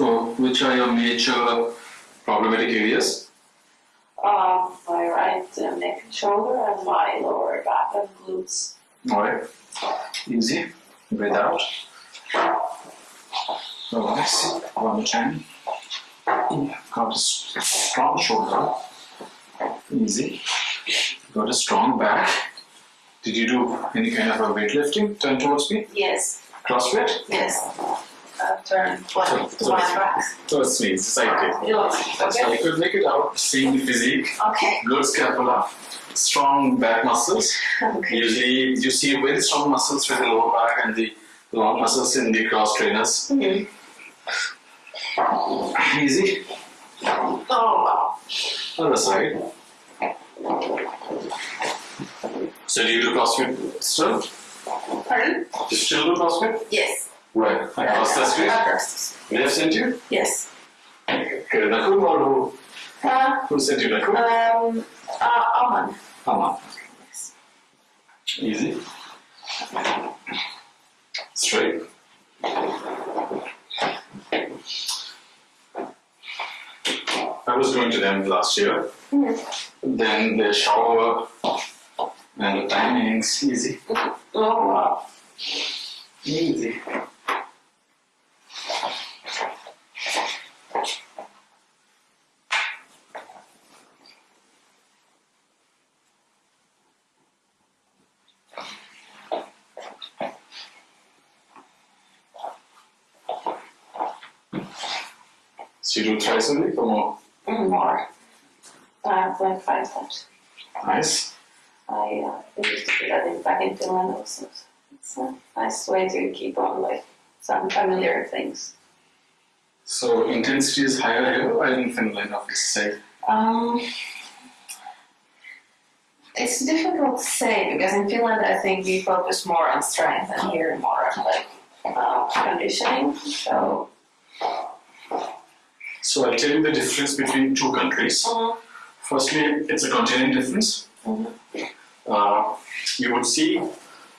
So, which are your major problematic areas? Um, my right uh, neck and shoulder and my lower back and glutes. Alright. Easy. Breathe out. Relax. One more time. Got a strong shoulder. Easy. Got a strong back. Did you do any kind of a weightlifting? Turn towards me. Yes, CrossFit? yes. Turn one to my back. Towards me. It's. Yeah, So Okay. you could make it out. Same physique. Okay. Good scapula. Strong back muscles. Okay. Usually you see very strong muscles with the lower back and the long muscles in the cross trainers. Mhm. Easy. Oh wow. Other side. So do you do CrossFit still? Pardon? You still do CrossFit? Yes. Right. Across the street? Across. They have sent you? Yes. Or who? Uh, Who sent you um, uh, Aman. Aman. Easy. Straight. I was going to them last year. Then the shower and the timings easy. Oh wow. Easy. So you do thrice a week or more? Mm, More. Uh, like five times. Nice. I uh, used to do that in, back in Finland also. It's a nice way to keep on like some familiar things. So intensity is higher here or in Finland, obviously. Um, it's difficult to say because in Finland I think we focus more on strength and here more on like uh, conditioning. So So I'll tell you the difference between two countries. uh, Firstly, it's a continent difference. Mhm. Uh, you would see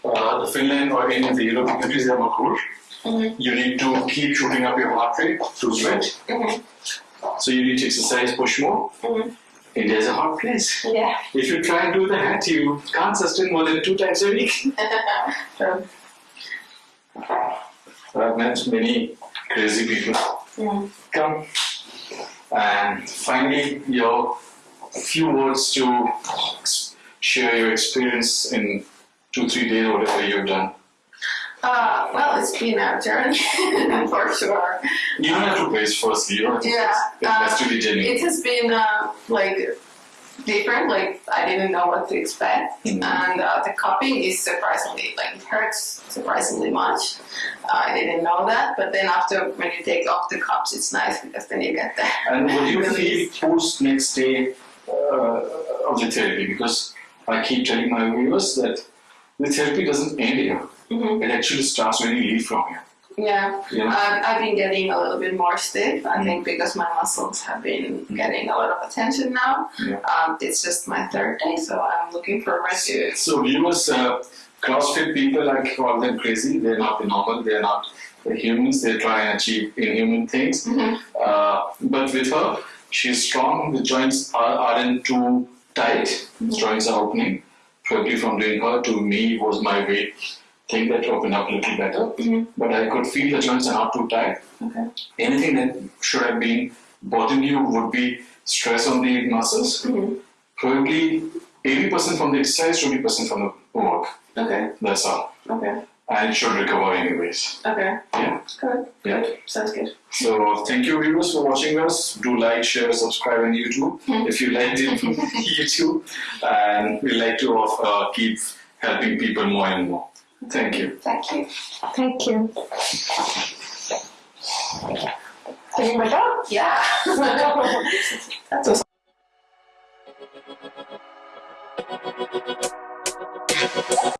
uh, the Finland or any of the European countries they are more cool. Mhm. You need to keep shooting up your heart rate to sweat. Mhm. So you need to exercise, push more. India is a hot place. yeah. If you try and do that, you can't sustain more than two times a week. so, I've met many crazy people mm, come. And finally, your few words to share your experience in two, three days, whatever you've done. uh, well, it's been a journey for sure. You don't have to praise firstly, you don't have to Yeah, praise. It has to be genuine. It has been uh, like different. Like I didn't know what to expect, Mhm. and uh, the cupping is surprisingly like it hurts surprisingly much. I didn't know that, but then after when you take off the cups, it's nice because then you get the And do you feel post next day uh, of the therapy? Because I keep telling my viewers that the therapy doesn't end here. Mhm. It actually starts when you leave from here. Yeah, know? um, I've been getting a little bit more stiff. I think because my muscles have been getting a lot of attention now. Yeah. Um, it's just my third day, so I'm looking forward to. So viewers, uh, CrossFit people, I call them crazy. They're not the normal. They're not the humans. They try and achieve inhuman things. Mhm. Uh, but with her, she's strong. The joints are, aren't too tight. Joints are opening. Probably from doing her to me was my weight thing that opened up a little better. Mhm. But I could feel the joints are not too tight. Okay. Anything that should have been bothering you would be stress on the muscles. Mhm. Probably 80% from the exercise, 20% from the work. Okay. That's all. Okay. And it should recover anyways. Okay. Yeah. Good. Yeah. Good. Sounds good. So thank you viewers for watching us. Do like, share, subscribe on YouTube if you liked it YouTube. And we like to uh, keep helping people more and more. Thank you. Thank you. Thank you. Can you make job? Yeah. That's awesome.